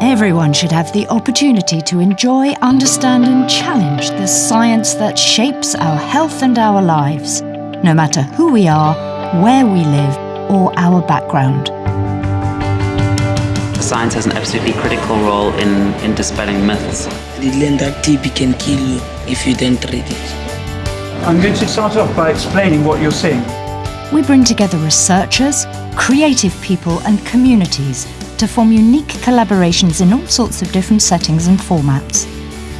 Everyone should have the opportunity to enjoy, understand, and challenge the science that shapes our health and our lives, no matter who we are, where we live, or our background. Science has an absolutely critical role in, in dispelling myths. I did learn that TB can kill you if you don't treat it. I'm going to start off by explaining what you're seeing. We bring together researchers, creative people, and communities to form unique collaborations in all sorts of different settings and formats.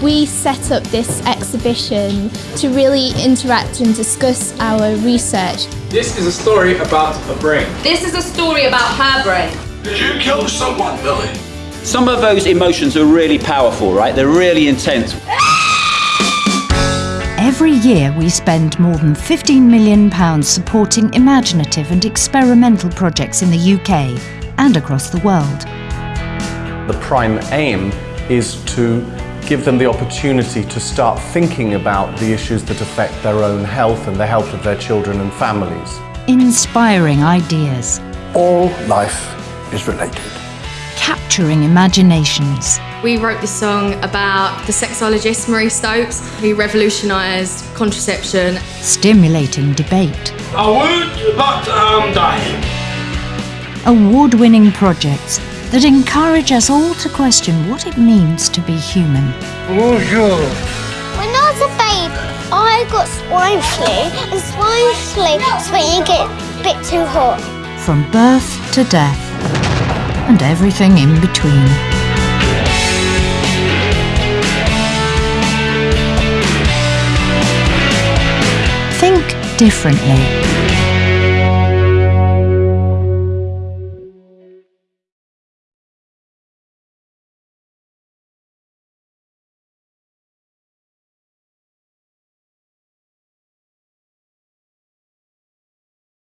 We set up this exhibition to really interact and discuss our research. This is a story about a brain. This is a story about her brain. Did you kill someone, Billy? Some of those emotions are really powerful, right? They're really intense. Every year we spend more than £15 million supporting imaginative and experimental projects in the UK and across the world. The prime aim is to give them the opportunity to start thinking about the issues that affect their own health and the health of their children and families. Inspiring ideas. All life is related. Capturing imaginations. We wrote this song about the sexologist Marie Stopes, who revolutionised contraception. Stimulating debate. I would, but I'm dying. Award-winning projects that encourage us all to question what it means to be human. Bonjour. When I was a baby, I got swine flu, and swine flu is when you get a bit too hot. From birth to death, and everything in between. Think differently.